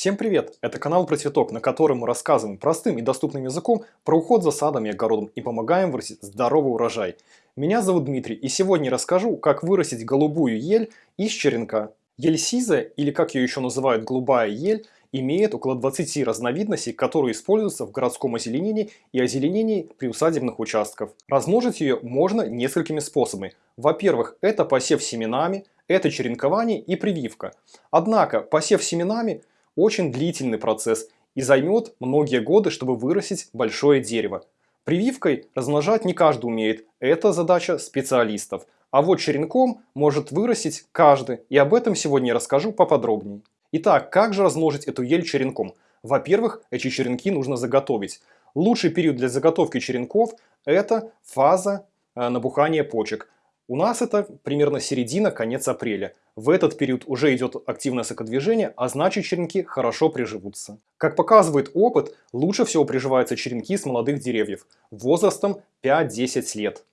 Всем привет! Это канал про цветок, на котором мы рассказываем простым и доступным языком про уход за садом и огородом и помогаем вырастить здоровый урожай. Меня зовут Дмитрий и сегодня расскажу, как вырастить голубую ель из черенка. Ель сизая, или как ее еще называют голубая ель, имеет около 20 разновидностей, которые используются в городском озеленении и озеленении приусадебных участков. Размножить ее можно несколькими способами. Во-первых, это посев семенами, это черенкование и прививка. Однако посев семенами очень длительный процесс и займет многие годы, чтобы вырастить большое дерево. Прививкой размножать не каждый умеет, это задача специалистов. А вот черенком может вырастить каждый, и об этом сегодня я расскажу поподробнее. Итак, как же размножить эту ель черенком? Во-первых, эти черенки нужно заготовить. Лучший период для заготовки черенков – это фаза э, набухания почек. У нас это примерно середина, конец апреля. В этот период уже идет активное сокодвижение, а значит черенки хорошо приживутся. Как показывает опыт, лучше всего приживаются черенки с молодых деревьев, возрастом 5-10 лет.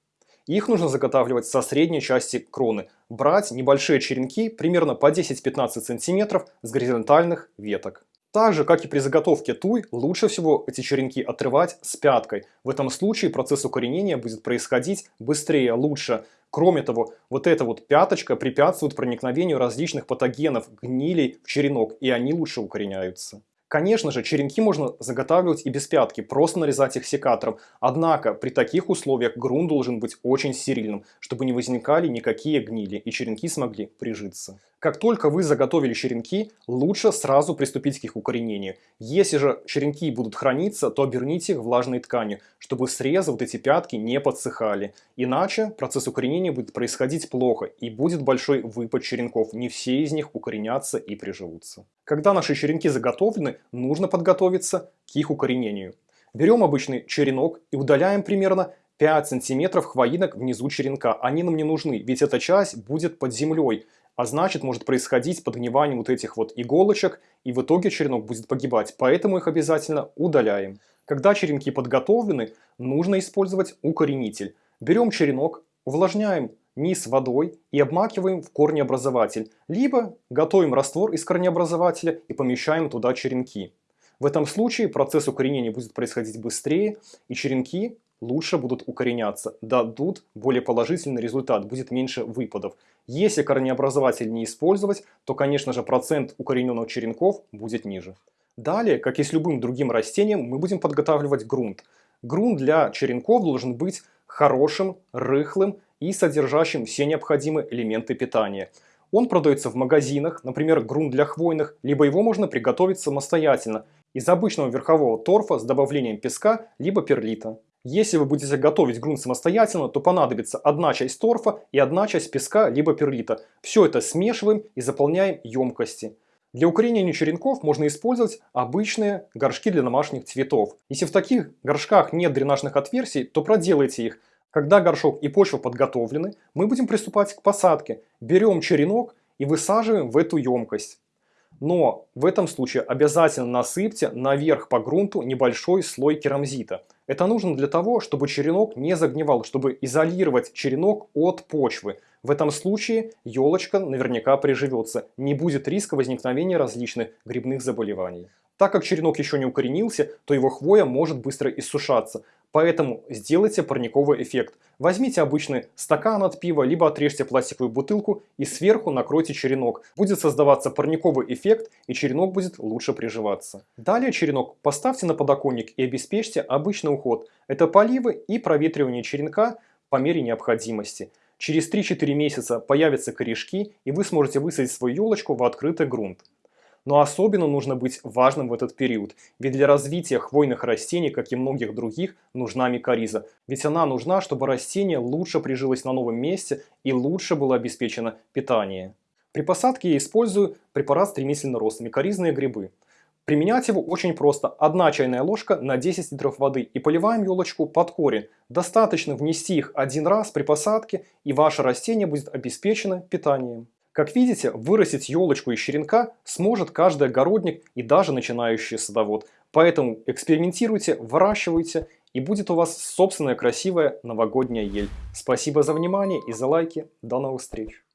Их нужно заготавливать со средней части кроны, брать небольшие черенки примерно по 10-15 см с горизонтальных веток. Так же, как и при заготовке туй, лучше всего эти черенки отрывать с пяткой. В этом случае процесс укоренения будет происходить быстрее, лучше. Кроме того, вот эта вот пяточка препятствует проникновению различных патогенов, гнилей в черенок, и они лучше укореняются. Конечно же, черенки можно заготавливать и без пятки, просто нарезать их секатором. Однако, при таких условиях грунт должен быть очень стерильным, чтобы не возникали никакие гнили и черенки смогли прижиться. Как только вы заготовили черенки, лучше сразу приступить к их укоренению. Если же черенки будут храниться, то оберните их влажной тканью, чтобы срезы, вот эти пятки, не подсыхали. Иначе процесс укоренения будет происходить плохо и будет большой выпад черенков. Не все из них укоренятся и приживутся. Когда наши черенки заготовлены, нужно подготовиться к их укоренению. Берем обычный черенок и удаляем примерно 5 сантиметров хвоинок внизу черенка. Они нам не нужны, ведь эта часть будет под землей а значит может происходить подгнивание вот этих вот иголочек, и в итоге черенок будет погибать, поэтому их обязательно удаляем. Когда черенки подготовлены, нужно использовать укоренитель. Берем черенок, увлажняем низ водой и обмакиваем в корнеобразователь, либо готовим раствор из корнеобразователя и помещаем туда черенки. В этом случае процесс укоренения будет происходить быстрее, и черенки лучше будут укореняться, дадут более положительный результат, будет меньше выпадов. Если корнеобразователь не использовать, то, конечно же, процент укорененных черенков будет ниже. Далее, как и с любым другим растением, мы будем подготавливать грунт. Грунт для черенков должен быть хорошим, рыхлым и содержащим все необходимые элементы питания. Он продается в магазинах, например, грунт для хвойных, либо его можно приготовить самостоятельно из обычного верхового торфа с добавлением песка, либо перлита. Если вы будете готовить грунт самостоятельно, то понадобится одна часть торфа и одна часть песка либо перлита. Все это смешиваем и заполняем емкости. Для укоренения черенков можно использовать обычные горшки для домашних цветов. Если в таких горшках нет дренажных отверстий, то проделайте их. Когда горшок и почва подготовлены, мы будем приступать к посадке. Берем черенок и высаживаем в эту емкость. Но в этом случае обязательно насыпьте наверх по грунту небольшой слой керамзита. Это нужно для того, чтобы черенок не загнивал, чтобы изолировать черенок от почвы. В этом случае елочка наверняка приживется, не будет риска возникновения различных грибных заболеваний. Так как черенок еще не укоренился, то его хвоя может быстро иссушаться. Поэтому сделайте парниковый эффект. Возьмите обычный стакан от пива, либо отрежьте пластиковую бутылку и сверху накройте черенок. Будет создаваться парниковый эффект и черенок будет лучше приживаться. Далее черенок поставьте на подоконник и обеспечьте обычный уход. Это поливы и проветривание черенка по мере необходимости. Через 3-4 месяца появятся корешки и вы сможете высадить свою елочку в открытый грунт. Но особенно нужно быть важным в этот период, ведь для развития хвойных растений, как и многих других, нужна микориза. Ведь она нужна, чтобы растение лучше прижилось на новом месте и лучше было обеспечено питание. При посадке я использую препарат стремительный рост, микоризные грибы. Применять его очень просто. Одна чайная ложка на 10 литров воды и поливаем елочку под корень. Достаточно внести их один раз при посадке и ваше растение будет обеспечено питанием. Как видите, вырастить елочку из черенка сможет каждый огородник и даже начинающий садовод. Поэтому экспериментируйте, выращивайте и будет у вас собственная красивая новогодняя ель. Спасибо за внимание и за лайки. До новых встреч!